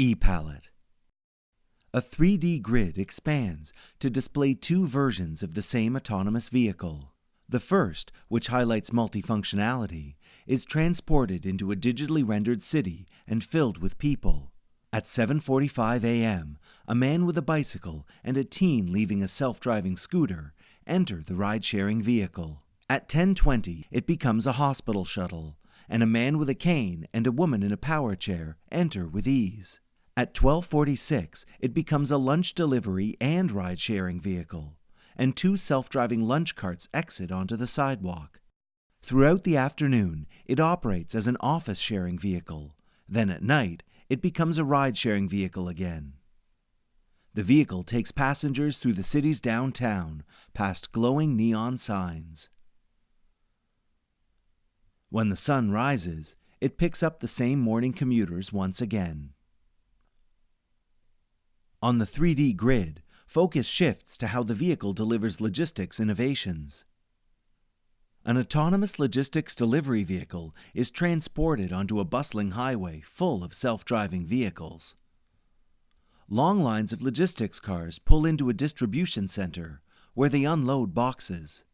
ePalette. A 3D grid expands to display two versions of the same autonomous vehicle. The first, which highlights multifunctionality, is transported into a digitally rendered city and filled with people. At 7:45 a.m., a man with a bicycle and a teen leaving a self-driving scooter enter the ride-sharing vehicle. At 10:20, it becomes a hospital shuttle, and a man with a cane and a woman in a power chair enter with ease. At 12:46, it becomes a lunch delivery and ride-sharing vehicle, and two self-driving lunch carts exit onto the sidewalk. Throughout the afternoon, it operates as an office sharing vehicle. Then at night, it becomes a ride-sharing vehicle again. The vehicle takes passengers through the city's downtown, past glowing neon signs. When the sun rises, it picks up the same morning commuters once again. On the 3D grid, focus shifts to how the vehicle delivers logistics innovations. An autonomous logistics delivery vehicle is transported onto a bustling highway full of self-driving vehicles. Long lines of logistics cars pull into a distribution center where they unload boxes.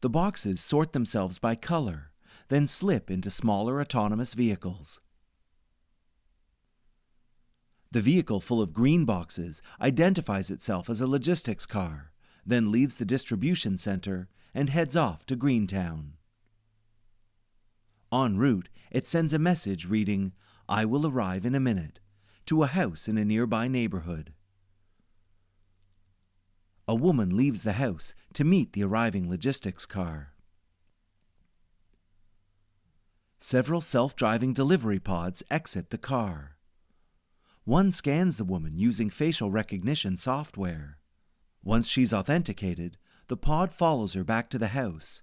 The boxes sort themselves by color, then slip into smaller autonomous vehicles. The vehicle full of green boxes identifies itself as a logistics car, then leaves the distribution center and heads off to Greentown. En route, it sends a message reading, I will arrive in a minute, to a house in a nearby neighborhood. A woman leaves the house to meet the arriving logistics car. Several self-driving delivery pods exit the car. One scans the woman using facial recognition software. Once she's authenticated, the pod follows her back to the house.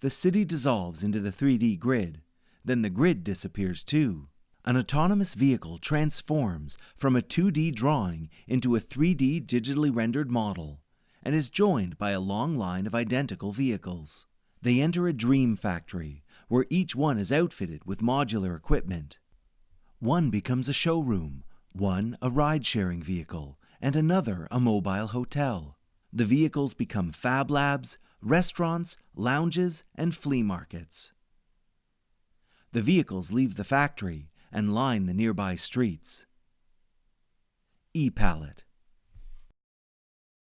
The city dissolves into the 3D grid, then the grid disappears too. An autonomous vehicle transforms from a 2D drawing into a 3D digitally rendered model and is joined by a long line of identical vehicles. They enter a dream factory where each one is outfitted with modular equipment. One becomes a showroom, one a ride-sharing vehicle, and another a mobile hotel. The vehicles become fab labs, restaurants, lounges, and flea markets. The vehicles leave the factory and line the nearby streets. ePalette